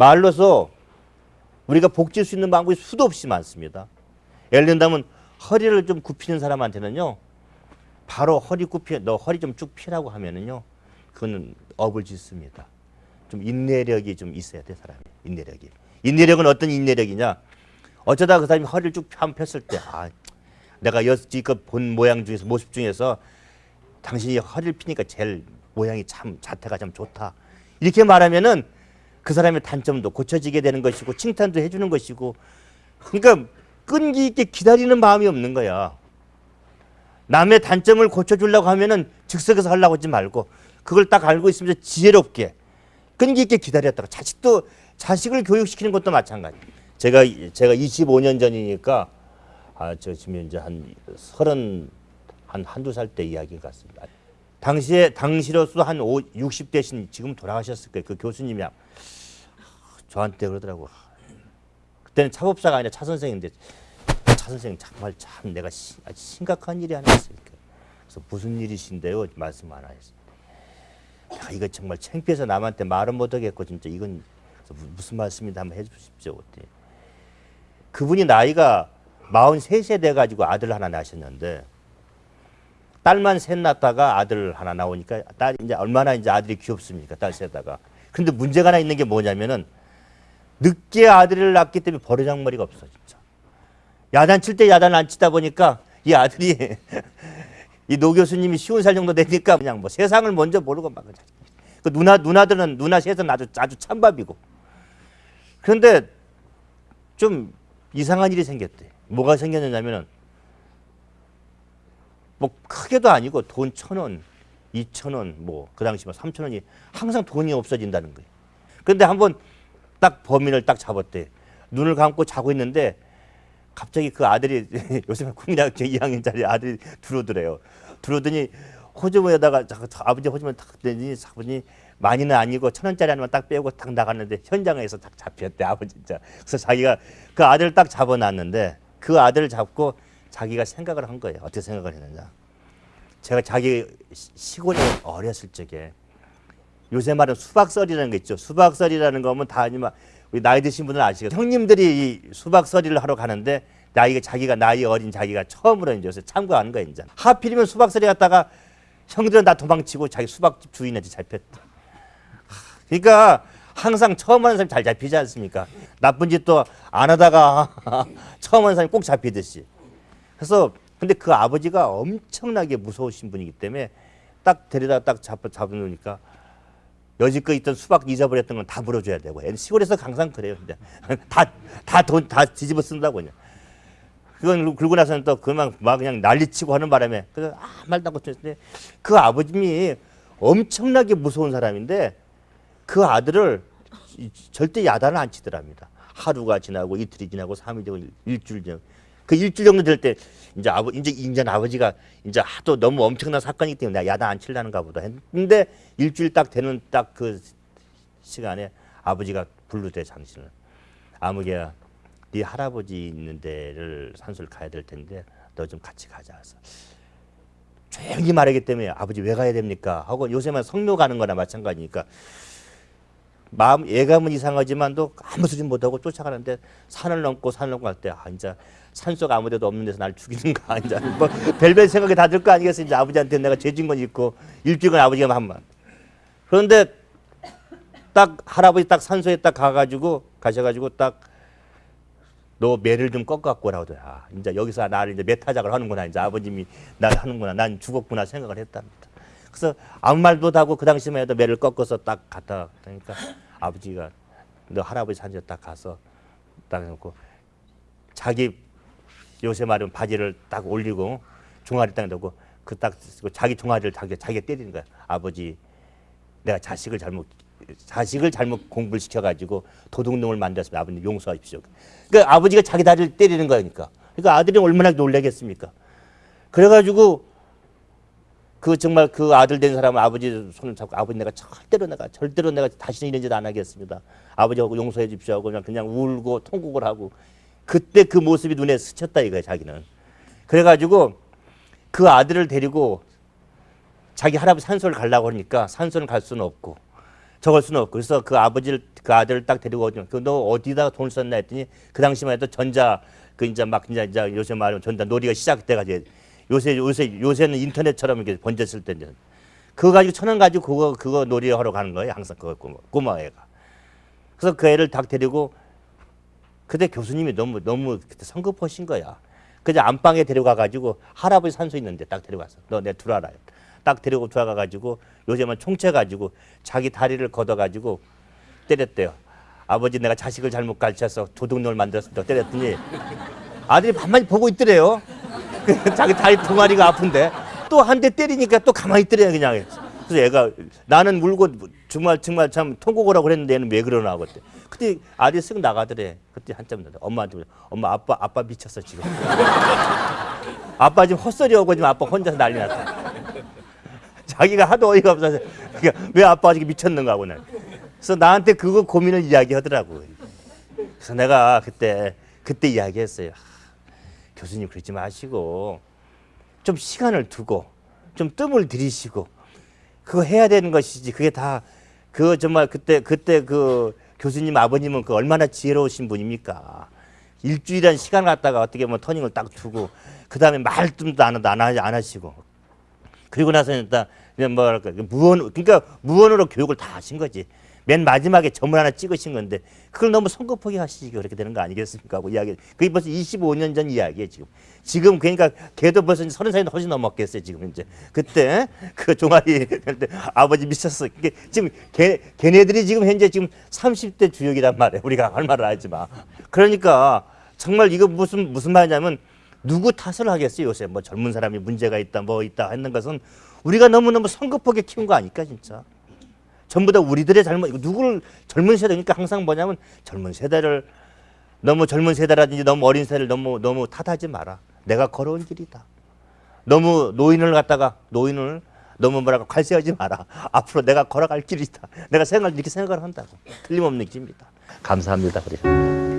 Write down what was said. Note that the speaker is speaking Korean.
말로서 우리가 복질 수 있는 방법이 수도 없이 많습니다. 예를 든다면 허리를 좀 굽히는 사람한테는요. 바로 허리 굽히 너 허리 좀쭉 펴라고 하면은요. 그거는 업을 짓습니다. 좀 인내력이 좀 있어야 돼 사람이 인내력이. 인내력은 어떤 인내력이냐? 어쩌다 그 사람이 허리를 쭉 펴- 폈을 때 아, 내가 여지껏 본 모양 중에서 모습 중에서 당신이 허리를 피니까 제일 모양이 참 자태가 참 좋다. 이렇게 말하면은 그 사람의 단점도 고쳐지게 되는 것이고 칭찬도 해주는 것이고 그러니까 끈기 있게 기다리는 마음이 없는 거야. 남의 단점을 고쳐주려고 하면은 즉석에서 하려고 하지 말고 그걸 딱 알고 있으면서 지혜롭게 끈기 있게 기다렸다가 자식도 자식을 교육시키는 것도 마찬가지. 제가 제가 25년 전이니까 아 저 지금 이제 한 서른 한 한두 살 때 이야기 같습니다. 당시에 당시로서 한 5, 60대신 지금 돌아가셨을 거예요. 그 교수님이 저한테 그러더라고. 그때는 차법사가 아니라 차 선생인데 차 선생 정말 참 내가 시, 심각한 일이 하나 있어요. 그래서 무슨 일이신데요? 말씀 하나 했어요. 야, 이거 정말 창피해서 남한테 말은 못하겠고 진짜 이건 무슨 말씀인지 한번 해주십시오. 그분이 나이가 43세 돼가지고 아들 하나 낳으셨는데 딸만 셋 낳다가 아들 하나 나오니까 딸 이제 얼마나 이제 아들이 귀엽습니까 딸 셋다가. 근데 문제가 하나 있는 게 뭐냐면은 늦게 아들을 낳기 때문에 버르장머리가 없어 진짜. 야단 칠 때 야단 안 치다 보니까 이 아들이 이 노 교수님이 쉬운 살 정도 되니까 그냥 뭐 세상을 뭔지 모르고 막그 누나 누나들은 누나 셋은 아주 아주 찬밥이고. 그런데 좀 이상한 일이 생겼대. 뭐가 생겼냐면은 뭐 크게도 아니고 돈 천 원, 이천 원, 뭐 그 당시 뭐 삼천 원이 항상 돈이 없어진다는 거예요. 그런데 한번 딱 범인을 딱 잡았대. 눈을 감고 자고 있는데 갑자기 그 아들이 요새 국민학교 2학년짜리 아들이 들어오더래요. 들어오더니 호주머니에다가 아버지 호주머니 탁 대니 아버지 많이는 아니고 천 원짜리 하나만 딱 빼고 딱 나갔는데 현장에서 딱 잡혔대 아버지 진짜. 그래서 자기가 그 아들을 딱 잡아놨는데 그 아들을 잡고 자기가 생각을 한 거예요. 어떻게 생각을 했느냐. 제가 자기 시- 시골에 어렸을 적에 요새 말은 수박설이라는 게 있죠. 수박설이라는 거면 다 아니면 우리 나이 드신 분은 아시겠죠. 형님들이 이 수박설이를 하러 가는데 나이가 자기가 나이 어린 자기가 처음으로 이제 요새 참고하는 거야 이제. 하필이면 수박설이 갔다가 형들은 다 도망치고 자기 수박집 주인한테 잡혔다. 하, 그러니까 항상 처음 하는 사람이 잘 잡히지 않습니까? 나쁜 짓도 안 하다가 처음 하는 사람이 꼭 잡히듯이. 그래서 근데 그 아버지가 엄청나게 무서우신 분이기 때문에 딱 데려다 딱 잡아 잡으니까 여지껏 있던 수박 잊어버렸던 건 다 물어줘야 되고 시골에서 항상 그래요. 근데 다다 돈다 뒤집어 쓴다고 그냥. 그건 그러고 나서는 또 그만 막 그냥 난리치고 하는 바람에 그래서 아 말도 안 듣는데 그 아버님이 엄청나게 무서운 사람인데 그 아들을 이- 절대 야단을 안 치더랍니다. 하루가 지나고 이틀이 지나고 삼일이 지나고 일- 일주일 지나고 그 일주일 정도 될 때 이제 아버 이제 이제 아버지가 이제 하도 너무 엄청난 사건이기 때문에 야단 안 칠라는가 보다 했는데 일주일 딱 되는 딱 그 시간에 아버지가 불르대 당신을. 아무개야 네 할아버지 있는 데를 산소를 가야 될 텐데 너 좀 같이 가자. 해서 조용히 말하기 때문에 아버지 왜 가야 됩니까? 하고 요새만 성묘 가는 거나 마찬가지니까 마음 예감은 이상하지만도 아무 소리 못하고 쫓아가는데 산을 넘고 산을 넘고 갈 때 아 이제 산속 아무 데도 없는 데서 날 죽이는가 이제 뭐 별별 생각이 다 들 거 아니겠어 이제 아버지한테 내가 죄진 건 있고 일주일간 아버지가 한만 그런데 딱 할아버지 딱 산소에 딱 가가지고 가셔가지고 딱 너 매를 좀 꺾어 갖고 오라고 하더라. 아, 이제 여기서 나를 이제 매타작을 하는구나. 이제 아버님이 날 하는구나. 난 죽었구나 생각을 했답니다. 그래서 아무 말도 못하고 그 당시만 해도 매를 꺾어서 딱 갖다 그러니까 아버지가 너 할아버지 산지에 딱 가서 딱 해놓고 자기 요새 말하면 바지를 딱 올리고 종아리 딱 넣고 그 딱 자기 종아리를 자기 자기가 때리는 거야. 아버지 내가 자식을 잘못 자식을 잘못 공부를 시켜가지고 도둑놈을 만들었으면 아버님 용서하십시오. 그러니까 아버지가 자기 다리를 때리는 거니까. 그러니까 아들이 얼마나 놀라겠습니까? 그래가지고 그 정말 그 아들 된 사람은 아버지 손을 잡고 아버지 내가 절대로 내가 절대로 내가 다시는 이런 짓 안 하겠습니다. 아버지하고 용서해 주십시오 하고 그냥 그냥 울고 통곡을 하고 그때 그 모습이 눈에 스쳤다 이거야 자기는. 그래가지고 그 아들을 데리고 자기 할아버지 산소를 가려고 하니까 산소를 갈 수는 없고 적을 수는 없고 그래서 그 아버지를 그 아들을 딱 데리고 오죠. 그너 어디다가 돈을 썼나 했더니 그 당시만 해도 전자 그 이제 막 이제, 이제 요새 말하면 전자 놀이가 시작돼가지고 요새 요새 요새는 인터넷처럼 이렇게 번졌을 때인데 그거 가지고 천 원 가지고 그거 그거 놀이 하러 가는 거예요. 항상 그거 꼬마, 꼬마 애가. 그래서 그 애를 딱 데리고 그때 교수님이 너무 너무 그때 성급하신 거야. 그냥 안방에 데려가 가지고 할아버지 산소 있는데 딱 데려갔어. 너내 들어와라. 딱 데리고 들어가 가지고 요즘은 총채 가지고 자기 다리를 걷어 가지고 때렸대요. 아버지 내가 자식을 잘못 가르쳐서 도둑놈을 만들었습니다. 때렸더니 아들이 반만 보고 있더래요. 그 자기 다리 두 마리가 아픈데 또 한 대 때리니까 또 가만히 있더래요 그냥. 그래서 얘가 나는 물고 정말 정말 참 통곡을 하고 그랬는데 얘는 왜 그러나 그때. 그때 아들이 쓱 나가더래. 그때 한참 전에 엄마한테. 엄마 아빠 아빠 미쳤어 지금. 아빠 지금 헛소리하고 지금 아빠 혼자서 난리 났다. 자기가 하도 어이가 없어서 그러니까 왜 아빠가 지금 미쳤는가 하고 는 그래서 나한테 그거 고민을 이야기하더라고. 그래서 내가 그때 그때 이야기했어요. 아, 교수님 그러지 마시고 좀 시간을 두고 좀 뜸을 들이시고 그거 해야 되는 것이지 그게 다 그거 정말 그때 그때 그 교수님 아버님은 그 얼마나 지혜로우신 분입니까? 일주일한 시간 갖다가 어떻게 보면 터닝을 딱 두고 그 다음에 말씀도 안, 안, 하- 안 하시고 그리고 나서는 일단 뭐랄까 무언 그러니까 무언으로 교육을 다 하신 거지. 맨 마지막에 점을 하나 찍으신 건데 그걸 너무 성급하게 하시기 그렇게 되는 거 아니겠습니까? 하고 이야기. 그게 벌써 25년 전 이야기예요 지금. 지금 그러니까 걔도 벌써 이제 서른 살이 훨씬 넘었겠어요 지금 이제. 그때 그 종아리 그때 아버지 미쳤어. 이게 지금 걔 걔네들이 지금 현재 지금 30대 주역이란 말이에요. 우리가 할 말을 하지만. 그러니까 정말 이거 무슨 무슨 말이냐면 누구 탓을 하겠어요 요새 뭐 젊은 사람이 문제가 있다 뭐 있다 했는 것은 우리가 너무너무 성급하게 키운 거 아닐까 진짜 전부 다 우리들의 잘못 누구를 젊은 세대니까 항상 뭐냐면 젊은 세대를 너무 젊은 세대라든지 너무 어린 세대를 너무 너무 탓하지 마라. 내가 걸어온 길이다. 너무 노인을 갖다가 노인을 너무 뭐라고 관세하지 마라. 앞으로 내가 걸어갈 길이다. 내가 생각 이렇게 생각을 한다고. 틀림없는 길입니다. 감사합니다. 그래.